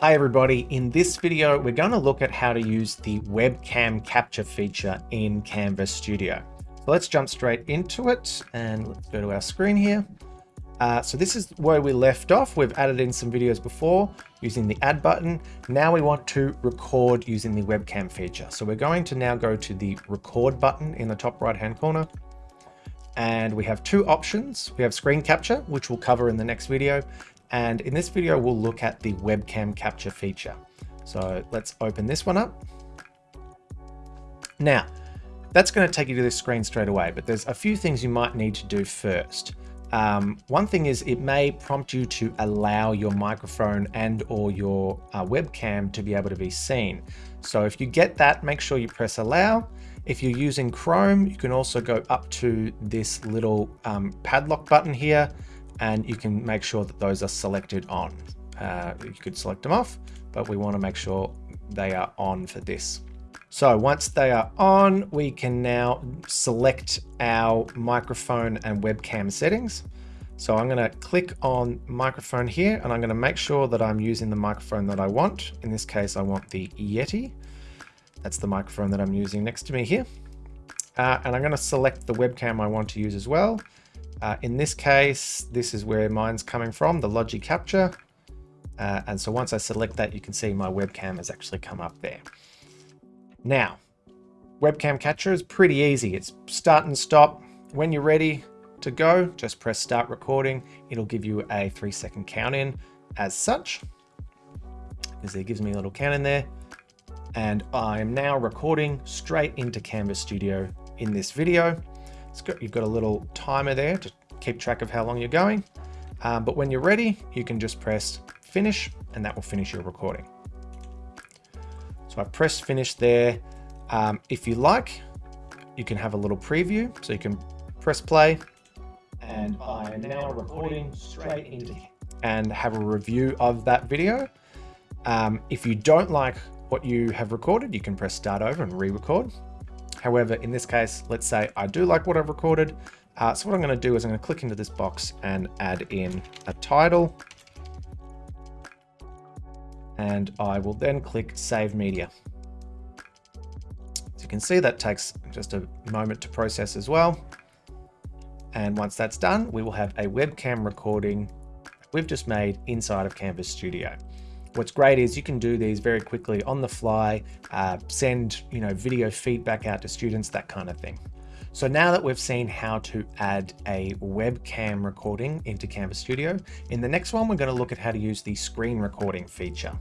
Hi everybody, in this video we're going to look at how to use the webcam capture feature in Canvas Studio. So let's jump straight into it and let's go to our screen here. Uh, so this is where we left off. We've added in some videos before using the add button. Now we want to record using the webcam feature. So we're going to now go to the record button in the top right hand corner. And we have two options. We have screen capture, which we'll cover in the next video. And in this video, we'll look at the webcam capture feature. So let's open this one up. Now, that's going to take you to this screen straight away, but there's a few things you might need to do first. Um, one thing is it may prompt you to allow your microphone and or your uh, webcam to be able to be seen. So if you get that, make sure you press allow. If you're using Chrome, you can also go up to this little um, padlock button here and you can make sure that those are selected on. Uh, you could select them off, but we want to make sure they are on for this. So once they are on, we can now select our microphone and webcam settings. So I'm going to click on microphone here and I'm going to make sure that I'm using the microphone that I want. In this case, I want the Yeti. That's the microphone that I'm using next to me here. Uh, and I'm going to select the webcam I want to use as well. Uh, in this case, this is where mine's coming from, the Logi Capture. Uh, and so once I select that, you can see my webcam has actually come up there. Now, webcam capture is pretty easy. It's start and stop. When you're ready to go, just press start recording. It'll give you a three second count in as such, because it gives me a little count in there. And I'm now recording straight into Canvas Studio in this video. Got, you've got a little timer there to keep track of how long you're going. Um, but when you're ready, you can just press finish and that will finish your recording. So I press finish there. Um, if you like, you can have a little preview. So you can press play and I am now recording straight into and have a review of that video. Um, if you don't like what you have recorded, you can press start over and re-record. However, in this case, let's say I do like what I've recorded. Uh, so what I'm going to do is I'm going to click into this box and add in a title. And I will then click Save Media. As you can see, that takes just a moment to process as well. And once that's done, we will have a webcam recording we've just made inside of Canvas Studio. What's great is you can do these very quickly on the fly, uh, send you know video feedback out to students, that kind of thing. So now that we've seen how to add a webcam recording into Canvas Studio, in the next one, we're going to look at how to use the screen recording feature.